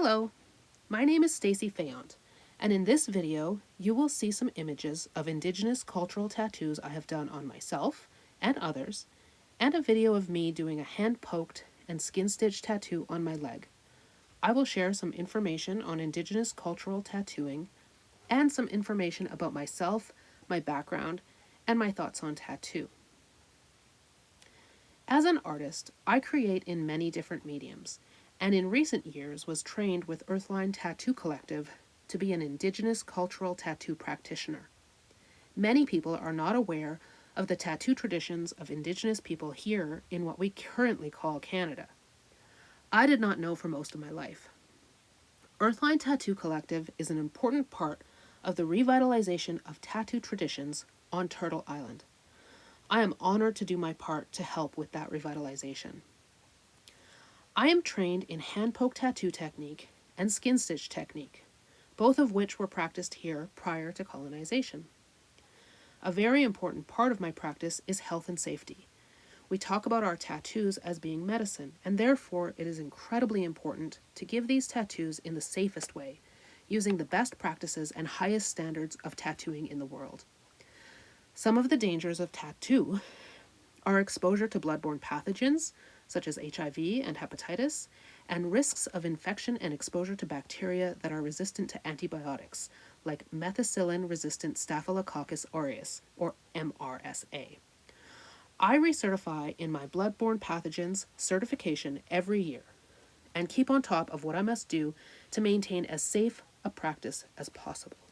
Hello, my name is Stacy Fayant, and in this video, you will see some images of Indigenous cultural tattoos I have done on myself and others, and a video of me doing a hand-poked and skin-stitched tattoo on my leg. I will share some information on Indigenous cultural tattooing and some information about myself, my background, and my thoughts on tattoo. As an artist, I create in many different mediums, and in recent years was trained with Earthline Tattoo Collective to be an Indigenous cultural tattoo practitioner. Many people are not aware of the tattoo traditions of Indigenous people here in what we currently call Canada. I did not know for most of my life. Earthline Tattoo Collective is an important part of the revitalization of tattoo traditions on Turtle Island. I am honored to do my part to help with that revitalization. I am trained in hand poke tattoo technique and skin stitch technique, both of which were practiced here prior to colonization. A very important part of my practice is health and safety. We talk about our tattoos as being medicine, and therefore it is incredibly important to give these tattoos in the safest way, using the best practices and highest standards of tattooing in the world. Some of the dangers of tattoo are exposure to bloodborne pathogens, such as HIV and hepatitis, and risks of infection and exposure to bacteria that are resistant to antibiotics, like methicillin-resistant Staphylococcus aureus, or MRSA. I recertify in my bloodborne pathogens certification every year and keep on top of what I must do to maintain as safe a practice as possible.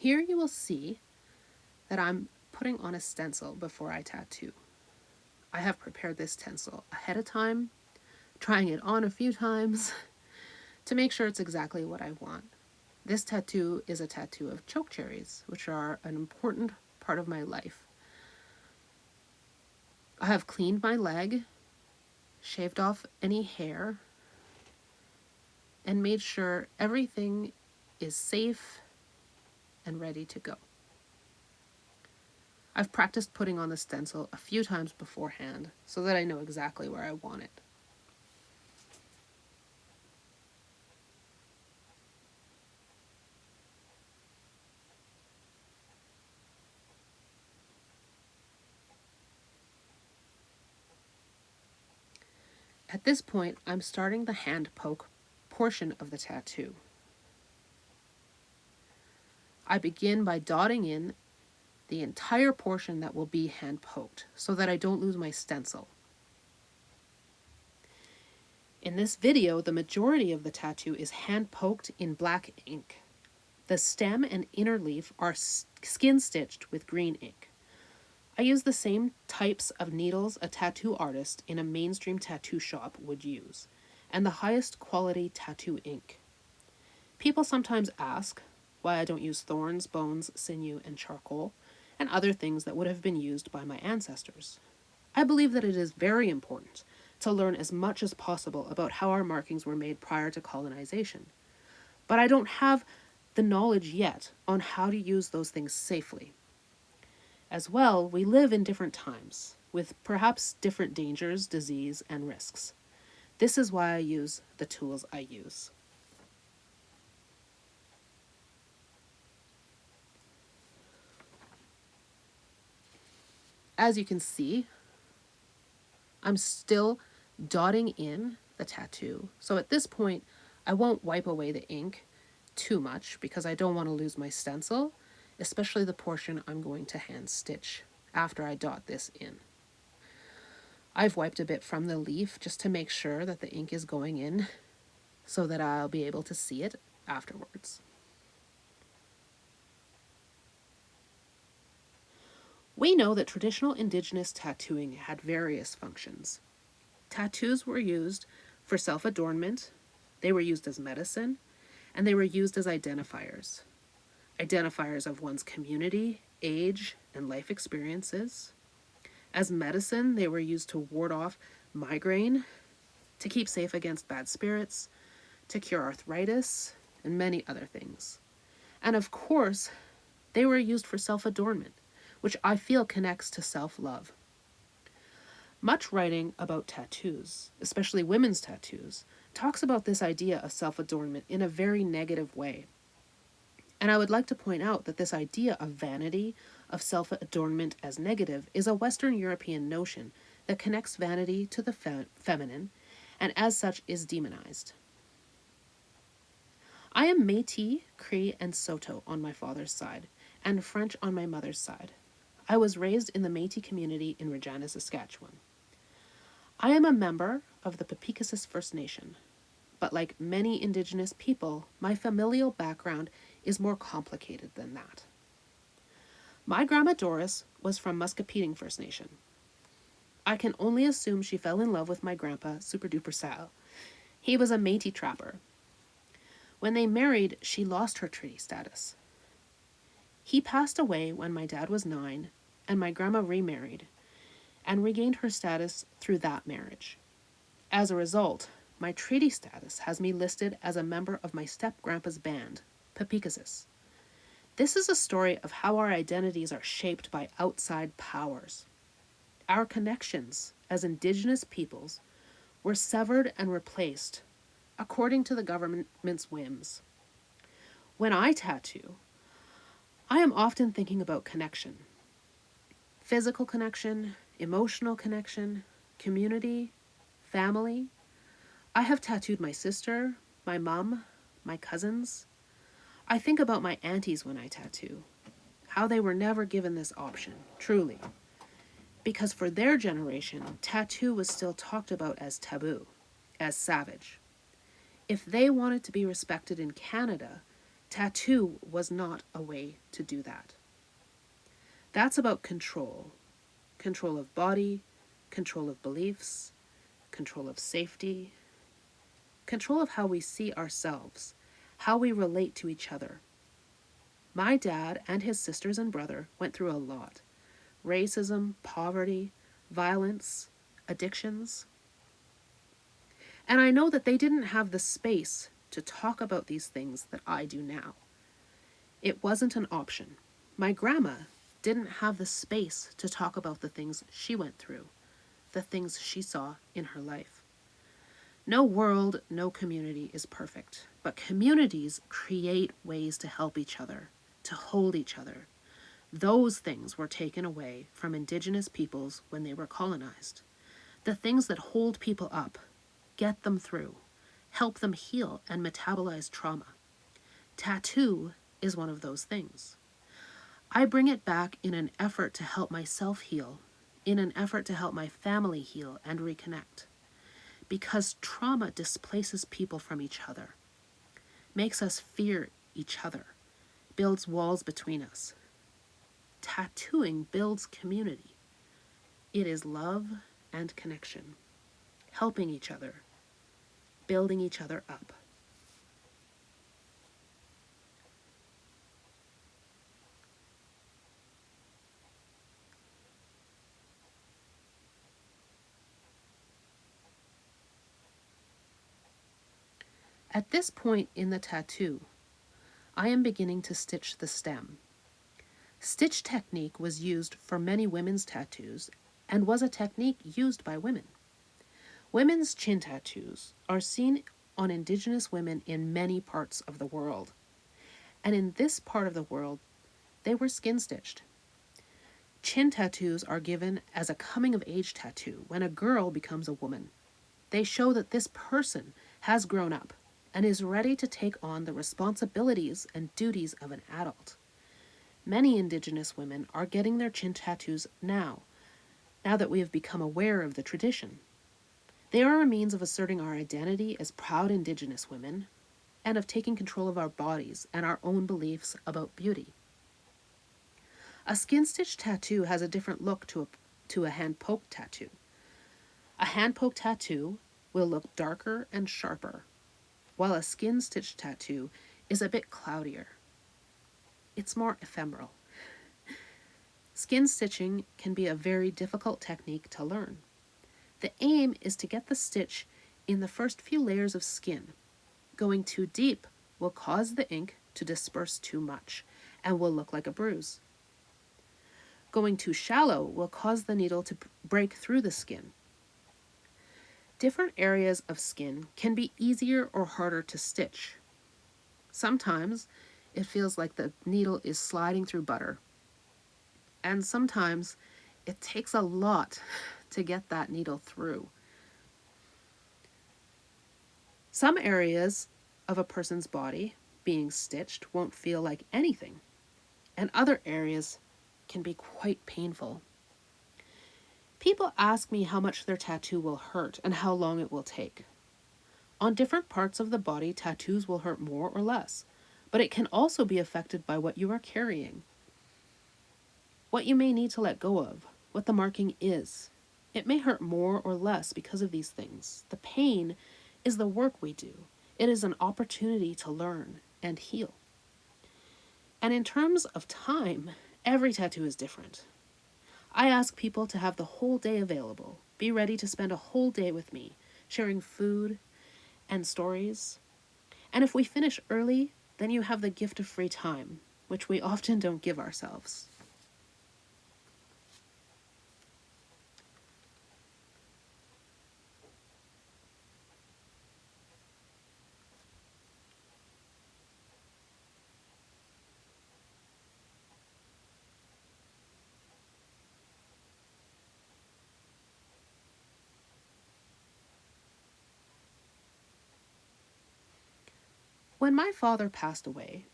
Here you will see that I'm putting on a stencil before I tattoo. I have prepared this stencil ahead of time, trying it on a few times to make sure it's exactly what I want. This tattoo is a tattoo of choke cherries, which are an important part of my life. I have cleaned my leg, shaved off any hair, and made sure everything is safe and ready to go. I've practiced putting on the stencil a few times beforehand so that I know exactly where I want it. At this point, I'm starting the hand poke portion of the tattoo. I begin by dotting in the entire portion that will be hand poked so that I don't lose my stencil. In this video, the majority of the tattoo is hand poked in black ink. The stem and inner leaf are skin stitched with green ink. I use the same types of needles a tattoo artist in a mainstream tattoo shop would use, and the highest quality tattoo ink. People sometimes ask, why I don't use thorns, bones, sinew, and charcoal, and other things that would have been used by my ancestors. I believe that it is very important to learn as much as possible about how our markings were made prior to colonization. But I don't have the knowledge yet on how to use those things safely. As well, we live in different times, with perhaps different dangers, disease, and risks. This is why I use the tools I use. As you can see, I'm still dotting in the tattoo. So at this point, I won't wipe away the ink too much because I don't want to lose my stencil, especially the portion I'm going to hand stitch after I dot this in. I've wiped a bit from the leaf just to make sure that the ink is going in so that I'll be able to see it afterwards. We know that traditional indigenous tattooing had various functions. Tattoos were used for self-adornment, they were used as medicine, and they were used as identifiers. Identifiers of one's community, age, and life experiences. As medicine, they were used to ward off migraine, to keep safe against bad spirits, to cure arthritis, and many other things. And of course, they were used for self adornment, which I feel connects to self love. Much writing about tattoos, especially women's tattoos, talks about this idea of self adornment in a very negative way. And I would like to point out that this idea of vanity, of self adornment as negative, is a Western European notion that connects vanity to the fe- feminine and as such is demonized. I am Metis, Cree, and Saulteaux on my father's side, and French on my mother's side. I was raised in the Metis community in Regina, Saskatchewan. I am a member of the Peepeekisis First Nation, but like many Indigenous people, my familial background is more complicated than that. My grandma Doris was from Muscowpetung First Nation. I can only assume she fell in love with my grandpa, Super Duper Sal. He was a Métis trapper. When they married, she lost her treaty status. He passed away when my dad was nine, and my grandma remarried and regained her status through that marriage. As a result, my treaty status has me listed as a member of my step grandpa's band, Peepeekisis. This is a story of how our identities are shaped by outside powers. Our connections as Indigenous peoples were severed and replaced according to the government's whims. When I tattoo, I am often thinking about connection physical connection, emotional connection, community, family. I have tattooed my sister, my mom, my cousins. I think about my aunties when I tattoo, how they were never given this option, truly. Because for their generation, tattoo was still talked about as taboo, as savage. If they wanted to be respected in Canada, tattoo was not a way to do that. That's about control control of body, control of beliefs, control of safety, control of how we see ourselves, how we relate to each other. My dad and his sisters and brother went through a lot racism, poverty, violence, addictions. And I know that they didn't have the space to talk about these things that I do now. It wasn't an option. My grandma didn't have the space to talk about the things she went through, the things she saw in her life. No world, no community is perfect, but communities create ways to help each other, to hold each other. Those things were taken away from Indigenous peoples when they were colonized. The things that hold people up, get them through, help them heal and metabolize trauma. Tattoo is one of those things. I bring it back in an effort to help myself heal, in an effort to help my family heal and reconnect. Because trauma displaces people from each other, makes us fear each other, builds walls between us. Tattooing builds community. It is love and connection, helping each other, building each other up. At this point in the tattoo, I am beginning to stitch the stem. Stitch technique was used for many women's tattoos and was a technique used by women. Women's chin tattoos are seen on Indigenous women in many parts of the world. And in this part of the world, they were skin stitched. Chin tattoos are given as a coming of age tattoo when a girl becomes a woman. They show that this person has grown up and is ready to take on the responsibilities and duties of an adult. Many Indigenous women are getting their chin tattoos now, now that we have become aware of the tradition. They are a means of asserting our identity as proud Indigenous women and of taking control of our bodies and our own beliefs about beauty. A skin stitch tattoo has a different look to a, to a hand poke tattoo. A hand poke tattoo will look darker and sharper while a skin stitch tattoo is a bit cloudier. It's more ephemeral. Skin stitching can be a very difficult technique to learn. The aim is to get the stitch in the first few layers of skin. Going too deep will cause the ink to disperse too much and will look like a bruise. Going too shallow will cause the needle to break through the skin. Different areas of skin can be easier or harder to stitch. Sometimes it feels like the needle is sliding through butter. And sometimes it takes a lot to get that needle through. Some areas of a person's body being stitched won't feel like anything, and other areas can be quite painful. People ask me how much their tattoo will hurt and how long it will take. On different parts of the body, tattoos will hurt more or less, but it can also be affected by what you are carrying, what you may need to let go of, what the marking is. It may hurt more or less because of these things. The pain is the work we do. It is an opportunity to learn and heal. And in terms of time, every tattoo is different. I ask people to have the whole day available. Be ready to spend a whole day with me, sharing food and stories. And if we finish early, then you have the gift of free time, which we often don't give ourselves. When my father passed away,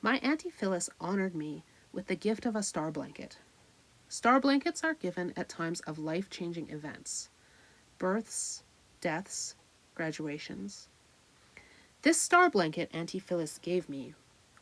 my Auntie Phyllis honored me with the gift of a star blanket. Star blankets are given at times of life changing events births, deaths, graduations. This star blanket Auntie Phyllis gave me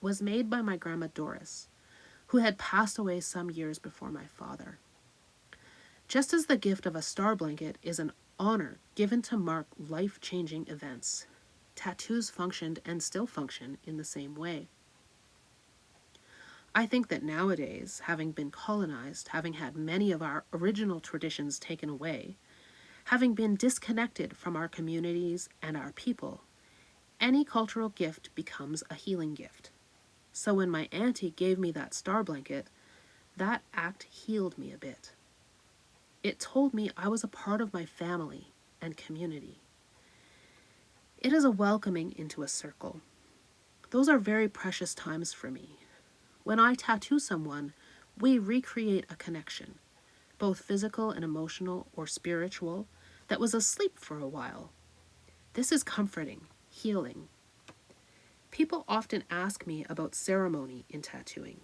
was made by my grandma Doris, who had passed away some years before my father. Just as the gift of a star blanket is an honor given to mark life changing events, tattoos functioned and still function in the same way. I think that nowadays, having been colonized, having had many of our original traditions taken away, having been disconnected from our communities and our people, any cultural gift becomes a healing gift. So when my auntie gave me that star blanket, that act healed me a bit. It told me I was a part of my family and community. It is a welcoming into a circle. Those are very precious times for me. When I tattoo someone, we recreate a connection, both physical and emotional or spiritual, that was asleep for a while. This is comforting, healing. People often ask me about ceremony in tattooing,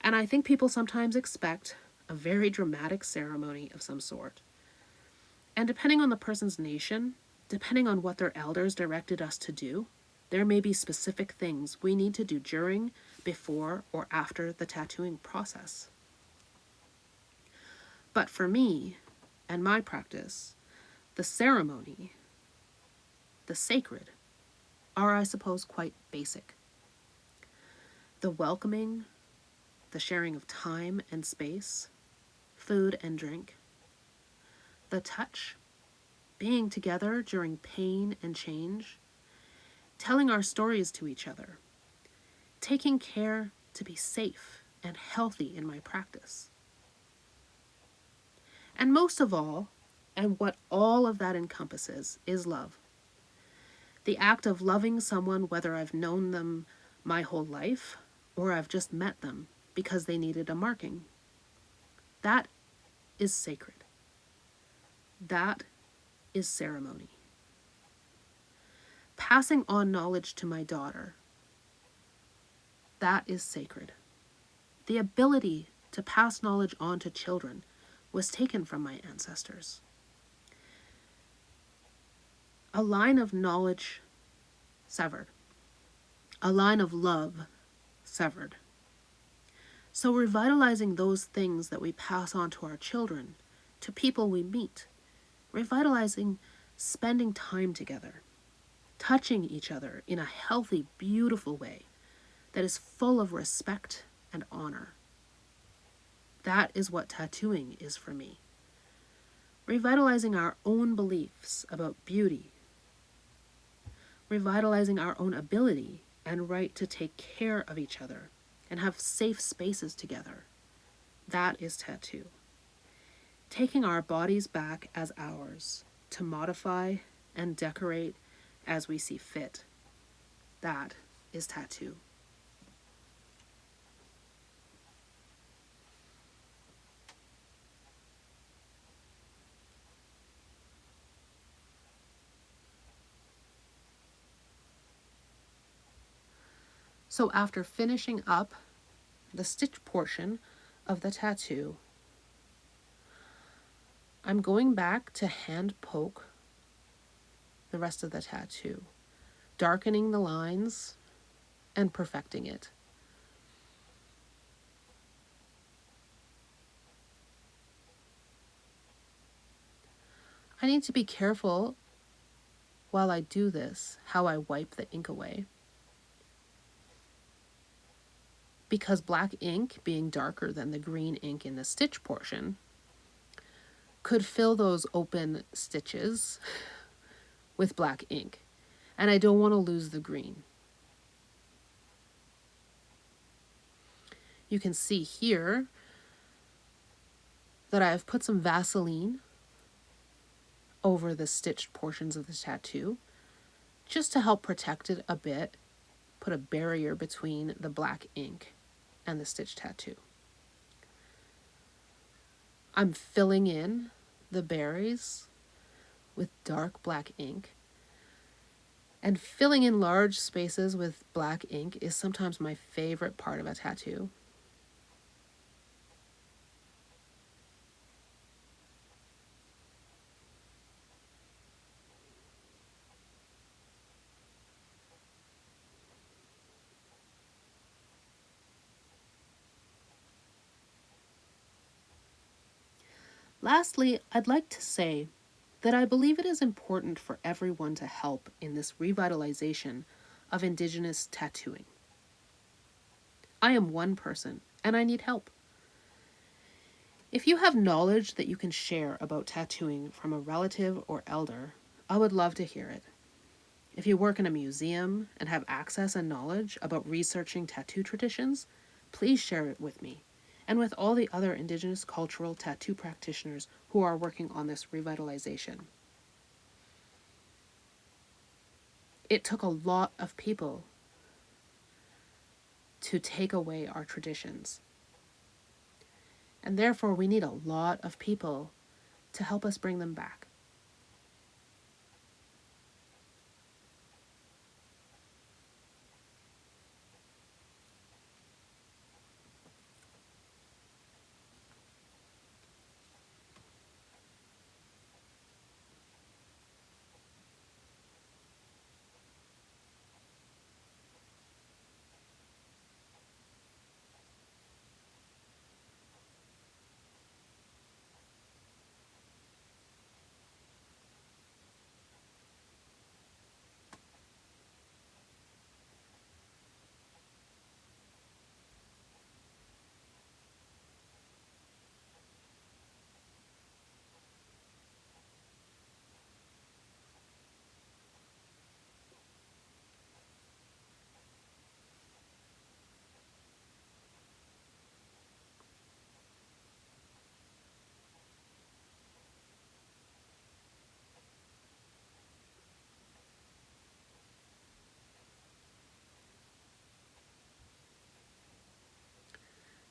and I think people sometimes expect a very dramatic ceremony of some sort. And depending on the person's nation, Depending on what their elders directed us to do, there may be specific things we need to do during, before, or after the tattooing process. But for me and my practice, the ceremony, the sacred, are, I suppose, quite basic. The welcoming, the sharing of time and space, food and drink, the touch, being together during pain and change, telling our stories to each other, taking care to be safe and healthy in my practice. And most of all, and what all of that encompasses, is love. The act of loving someone, whether I've known them my whole life or I've just met them because they needed a marking. That is sacred. That is ceremony. Passing on knowledge to my daughter, that is sacred. The ability to pass knowledge on to children was taken from my ancestors. A line of knowledge severed, a line of love severed. So, revitalizing those things that we pass on to our children, to people we meet, revitalizing spending time together, touching each other in a healthy, beautiful way that is full of respect and honor. That is what tattooing is for me. Revitalizing our own beliefs about beauty, revitalizing our own ability and right to take care of each other and have safe spaces together. That is tattoo. Taking our bodies back as ours to modify and decorate as we see fit. That is tattoo. So after finishing up the stitch portion of the tattoo, I'm going back to hand poke the rest of the tattoo, darkening the lines and perfecting it. I need to be careful while I do this how I wipe the ink away. because black ink, being darker than the green ink in the stitch portion, could fill those open stitches with black ink. And I don't want to lose the green. You can see here that I've put some Vaseline over the stitched portions of the tattoo just to help protect it a bit, put a barrier between the black ink and the stitch tattoo. I'm filling in the berries with dark black ink. And filling in large spaces with black ink is sometimes my favorite part of a tattoo. Lastly, I'd like to say that I believe it is important for everyone to help in this revitalization of Indigenous tattooing. I am one person and I need help. If you have knowledge that you can share about tattooing from a relative or elder, I would love to hear it. If you work in a museum and have access and knowledge about researching tattoo traditions, please share it with me and with all the other Indigenous cultural tattoo practitioners who are working on this revitalization. It took a lot of people to take away our traditions. And therefore, we need a lot of people to help us bring them back.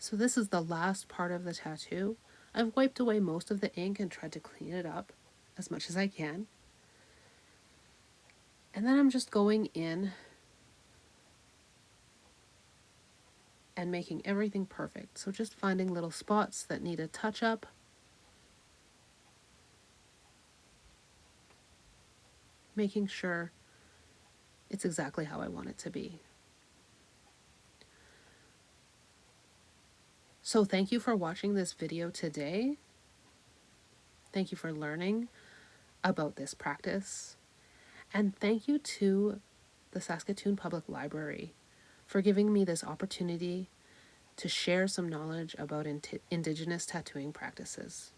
So this is the last part of the tattoo. I've wiped away most of the ink and tried to clean it up as much as I can. And then I'm just going in and making everything perfect. So just finding little spots that need a touch up. Making sure it's exactly how I want it to be. So thank you for watching this video today. Thank you for learning about this practice. And thank you to the Saskatoon Public Library for giving me this opportunity to share some knowledge about Indigenous tattooing practices.